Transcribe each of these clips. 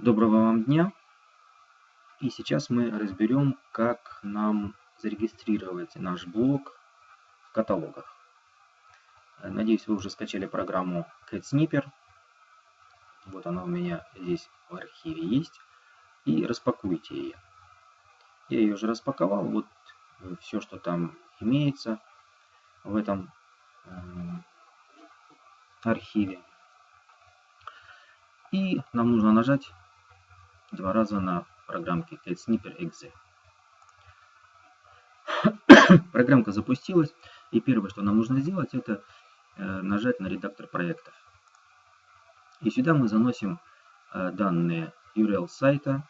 Доброго вам дня! И сейчас мы разберем, как нам зарегистрировать наш блог в каталогах. Надеюсь, вы уже скачали программу CatSnipper. Вот она у меня здесь в архиве есть. И распакуйте ее. Я ее уже распаковал. Вот все, что там имеется в этом архиве. И нам нужно нажать два раза на программке CatSnipper.exe. Программка запустилась, и первое, что нам нужно сделать, это э, нажать на редактор проектов. И сюда мы заносим э, данные URL сайта,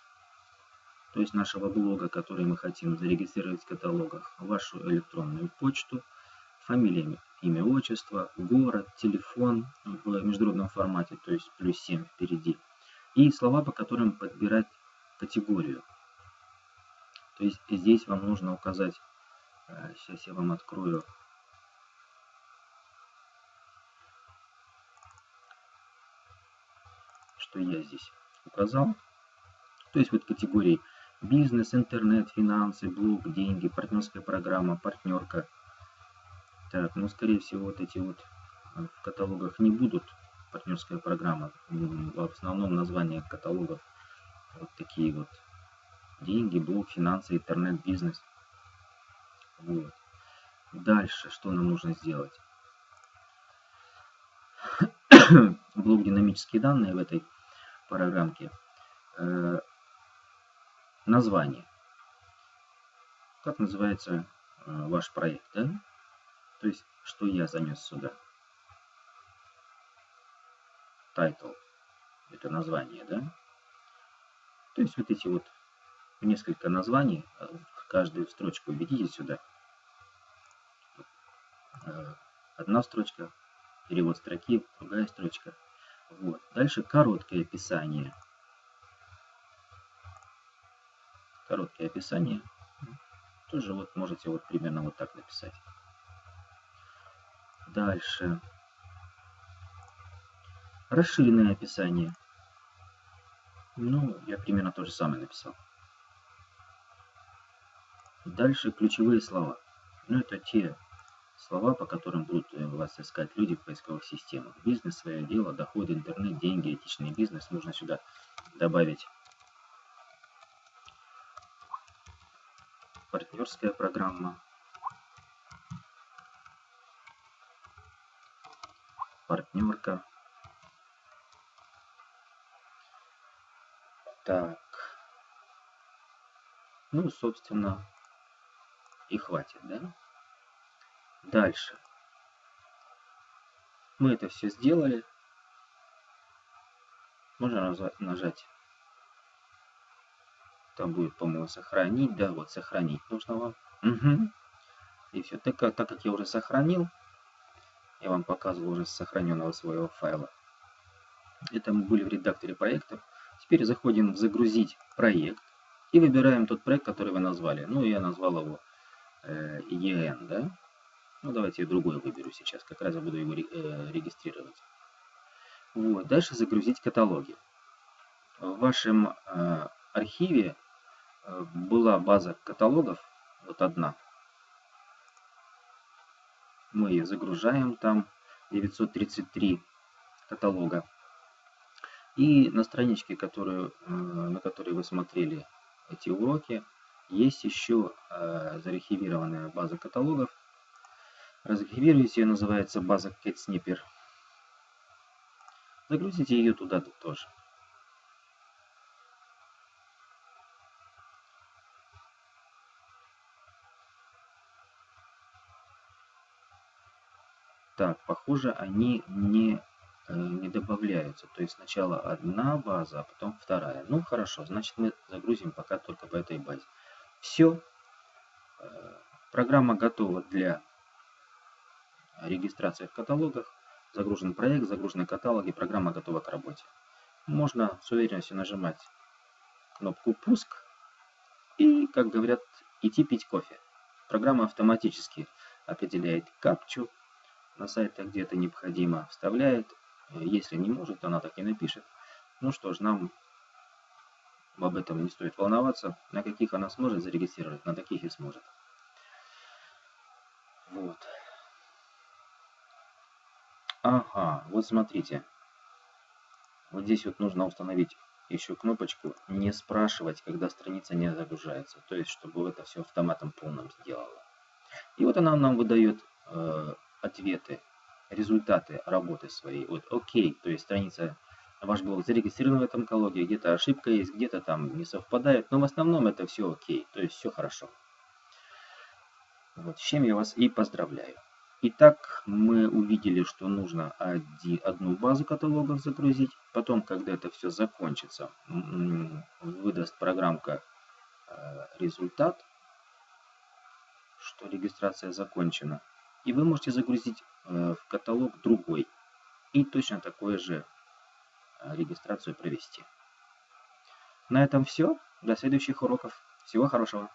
то есть нашего блога, который мы хотим зарегистрировать в каталогах, вашу электронную почту, фамилия, имя, отчество, город, телефон в международном формате, то есть плюс 7 впереди, и слова, по которым подбирать категорию. То есть здесь вам нужно указать, сейчас э, я вам открою, что я здесь указал. То есть вот категории бизнес, интернет, финансы, блог, деньги, партнерская программа, партнерка. Так, ну скорее всего вот эти вот э, в каталогах не будут партнерская программа. В основном название каталогов вот такие вот. Деньги, блог, финансы, интернет, бизнес. Вот. Дальше, что нам нужно сделать? блок динамические данные в этой программке. Э, название. Как называется э, ваш проект, да? То есть, что я занес сюда title, это название, да? То есть вот эти вот несколько названий, э, каждую строчку введите сюда. Э, одна строчка, перевод строки, другая строчка. Вот. Дальше короткое описание. Короткое описание. Тоже вот можете вот примерно вот так написать. Дальше. Расширенное описание. Ну, я примерно то же самое написал. Дальше ключевые слова. Ну, это те слова, по которым будут э, вас искать люди в поисковых системах. Бизнес, свое дело, доходы, интернет, деньги, этичный бизнес. Нужно сюда добавить партнерская программа, партнерка, Так. Ну, собственно, и хватит, да? Дальше. Мы это все сделали. Можно нажать. Там будет, по-моему, сохранить. Да, вот сохранить нужно вам. Угу. И все. Так, так как я уже сохранил, я вам показывал уже сохраненного своего файла. Это мы были в редакторе проектов. Теперь заходим в «Загрузить проект» и выбираем тот проект, который вы назвали. Ну, я назвал его э, EN, да? Ну, давайте я другой выберу сейчас, как раз я буду его э, регистрировать. Вот, дальше загрузить каталоги. В вашем э, архиве э, была база каталогов, вот одна. Мы ее загружаем, там 933 каталога. И на страничке, которую, э, на которой вы смотрели эти уроки, есть еще э, зарахивированная база каталогов. Разархивируйте ее, называется база CatSnipper. Загрузите ее туда -то тоже. Так, похоже, они не не добавляются. То есть сначала одна база, а потом вторая. Ну хорошо, значит мы загрузим пока только по этой базе. Все. Э, программа готова для регистрации в каталогах. Загружен проект, загружены каталоги, программа готова к работе. Можно с уверенностью нажимать кнопку «Пуск» и, как говорят, идти пить кофе. Программа автоматически определяет капчу на сайтах, где это необходимо, вставляет Если не может, она так и напишет. Ну что ж, нам об этом не стоит волноваться. На каких она сможет зарегистрировать, на таких и сможет. Вот. Ага, вот смотрите. Вот здесь вот нужно установить еще кнопочку «Не спрашивать, когда страница не загружается». То есть, чтобы это все автоматом полным сделало. И вот она нам выдает э, ответы, результаты работы своей. Вот окей, то есть страница, ваш блог зарегистрирован в этом каталоге, где-то ошибка есть, где-то там не совпадает, но в основном это все окей, то есть все хорошо. Вот, с чем я вас и поздравляю. Итак, мы увидели, что нужно одну базу каталогов загрузить. Потом, когда это все закончится, выдаст программка э, результат, что регистрация закончена. И вы можете загрузить э, в каталог другой. И точно такое же э, регистрацию провести. На этом все. До следующих уроков. Всего хорошего.